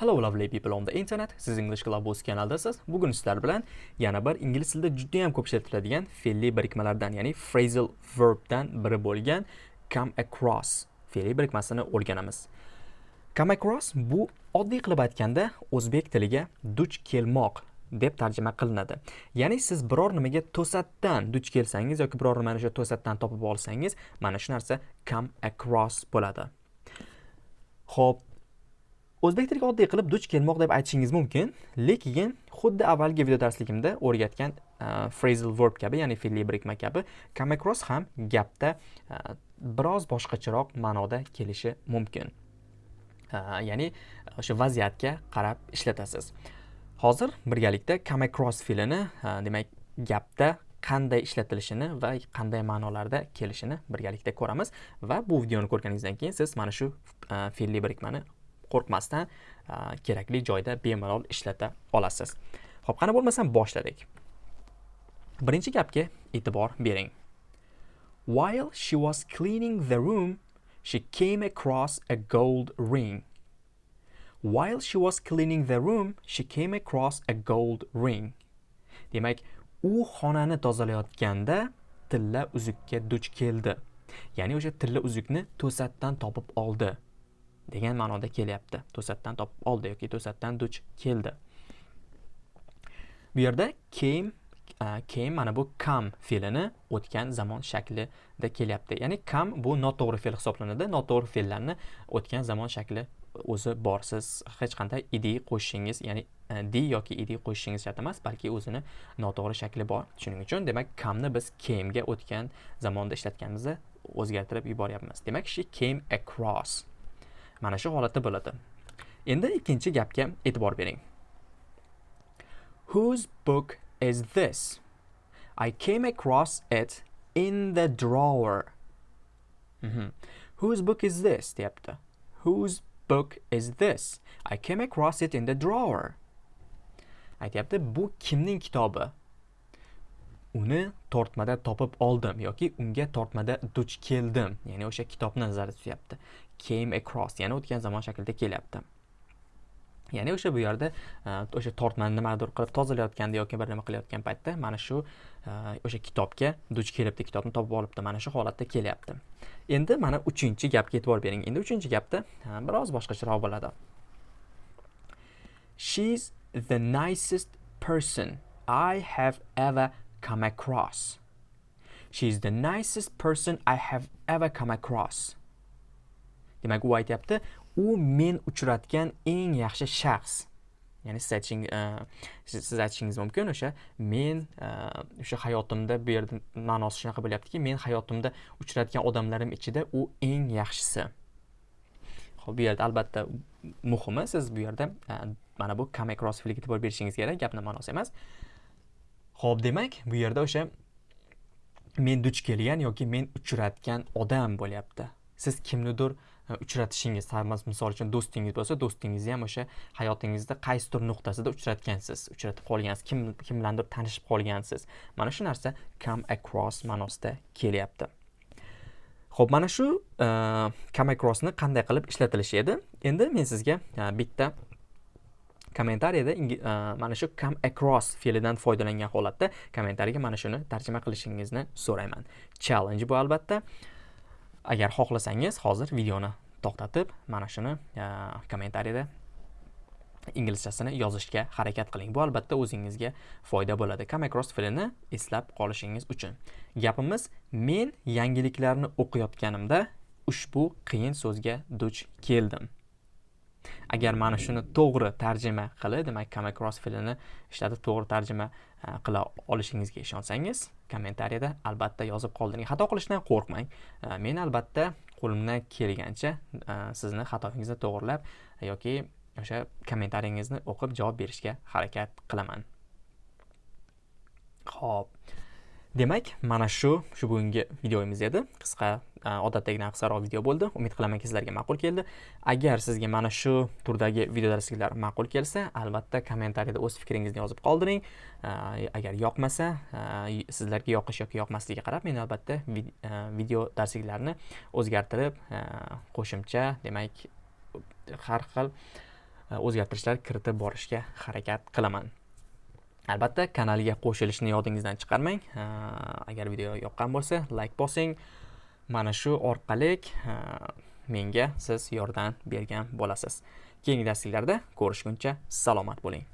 Hello lovely people on the internet. Siz English Club o'z kanaldasiz. Bugun sizlar bilan yana bir ingliz tilida juda ham ko'p ishlatiladigan fe'lli birikmalardan, ya'ni phrasal verbdan biri bo'lgan come across fe'li birikmasini o'rganamiz. Come across bu oddiy qilib aytganda o'zbek tiliga duch kelmoq deb tarjima qilinadi. Ya'ni siz biror nimaga to'satdan duch kelsangiz yoki biror nimani o'sha to'satdan topib olsangiz, mana shu narsa come across bo'ladi. Xo'p, o'zbek tiliga oddiy qilib duch kelmoq deb aytishingiz mumkin lekin xuddi avvalgi video darsligimda o'rgatgan uh, phrasal verb kabi ya'ni fe'lli birikma kabi come across ham gapda uh, biroz boshqacharoq ma'noda kelishi mumkin. Uh, ya'ni o'sha vaziyatga qarab ishlatasiz. Hozir birgalikda come across fe'lini demak gapda qanday ishlatilishini va qanday ma'nolarda kelishini birgalikda ko'ramiz va bu videoni ko'rganingizdan keyin siz mana shu fe'lli birikmani qo'rqmasdan kerakli joyda bemalol ishlata olasiz. Ho'p qani bo'lmasam boshladik. Birinchi gapga e'tibor bering. While she was cleaning the room she came across a gold ring. While she was cleaning the room she came across a gold ring. Demak u xonani tozalayotganda tilla uzukka duch keldi. Ya'ni o'sha tilla uzukni to'satdan topib oldi. Degan ma'noda kelyapti. To'satdan topib oldi yoki to'satdan duch keldi. Bu yerda came came mana bu come fe'lini o'tgan zamon shaklida kelyapti. Ya'ni come bu noto'g'ri fe'l hisoblanadi. Noto'g'ri fe'llarni o'tgan zamon shakli o'zi bor siz hech qanday idi qo'shishingiz ya'ni e, di yoki idi qo'shishingiz shart emas balki o'zini noto'g'ri shakli bor. Shuning uchun demak kamni biz camega o'tgan zamonda ishlatganimizda o'zgartirib yuboryapmiz. Demak she came across. Mana shu holatda bo'ladi. Endi ikkinchi gapga e'tibor bering. Whose book is this? I came across it in the drawer. Mm -hmm. whose book is this? deyapti. Whose book is this? I came across it in the drawer. Aytyapti bu kimning kitobi? Uni tortmada topib oldim yoki unga tortmada duch keldim. Ya'ni o'sha kitobni nazarda tutyapti. Came across ya'ni o'tgan zamon shaklida kelyapti. Ya'ni o'sha bu yerda e, o'sha tortmani nimadir qilib tozalayotganda yoki bir nima qilayotgan paytda mana shu e, o'sha kitobga duch kelibdi kitobni topib olibdi mana shu holatda kelyapti. Endi mana uchinchi gapga e'tibor bering. Endi uchinchi gapda e, biroz boshqacharoq bo'ladi. She's the nicest person I have ever come across. She's the nicest person I have ever come across. demak u aytyapti u men uchratgan eng yaxshi shaxs ya'ni siz aytishing uh, e, siz aytishingiz mumkin o'sha men uh, o'sha hayotimda bu yerda ma'nosi shunaqa bo'lyaptiki men hayotimda uchratgan odamlarim ichida u eng yaxshisi Xo'p, bu yerda albatta muhimi siz bu yerda uh, mana bu come across fe'liga e'tibor berishingiz kerak gapning ma'nosi emas ho'p demak bu yerda o'sha men duch kelgan yoki men uchratgan odam bo'lyapti. Siz kimnidir e, uchratishingiz misol uchun do'stingiz bo'lsa do'stingizni ham o'sha hayotingizda qaysidir nuqtasida uchratgansiz? Uchratib qolgansiz kim kim bilandir tanishib qolgansiz? Mana shu narsa come across ma'nosida kelyapti. Ho'p mana shu uh, come acrossni qanday qilib ishlatilishi edi? Endi men sizga uh, bitta kommentariyada e, mana shu come across fe'lidan foydalangan holatda kommentariyga mana shuni tarjima qilishingizni so'rayman. Challenge bu albatta. Agar xohlasangiz hozir videoni to'xtatib mana shuni e, kommentariyada inglizchasini yozishga harakat qiling. Bu albatta o'zingizga foyda bo'ladi. Come across fe'lini eslab qolishingiz uchun. Gapimiz men yangiliklarni o'qiyotganimda ushbu qiyin so'zga duch keldim. Agar mana shuni to'g'ri tarjima qilib demak come across fe'lini ishlatib to'g'ri tarjima e, qila olishingizga ishonsangiz kommentariyada albatta yozib qoldiring xato qilishdan qo'rqmang. E, men albatta qo'limdan kelgancha e, sizni xatoyingizni to'g'irlab yoki o'sha kommentariyangizni o'qib javob berishga harakat qilaman. Ho'p demak mana shu shu bugungi videomiz edi. Qisqa e, odatdagidan qisqaroq video bo'ldi. Umid qilamanki sizlarga ma'qul keldi. Agar sizga mana shu turdagi video darsliklar ma'qul kelsa albatta kommentariyada o'z fikringizni yozib qoldiring. E, agar yoqmasa e, sizlarga yoqish yoki yoqmasligiga qarab men albatta video darsliklarni o'zgartirib qo'shimcha demak har xil o'zgartirishlar kiritib borishga harakat qilaman. Albatta kanalga qo'shilishni yodingizdan chiqarmang. Agar video yoqqan bo'lsa layk bosing. Mana shu orqali menga siz yordam bergan bo'lasiz. Keyingi darsliklarda ko'rishguncha salomat bo'ling.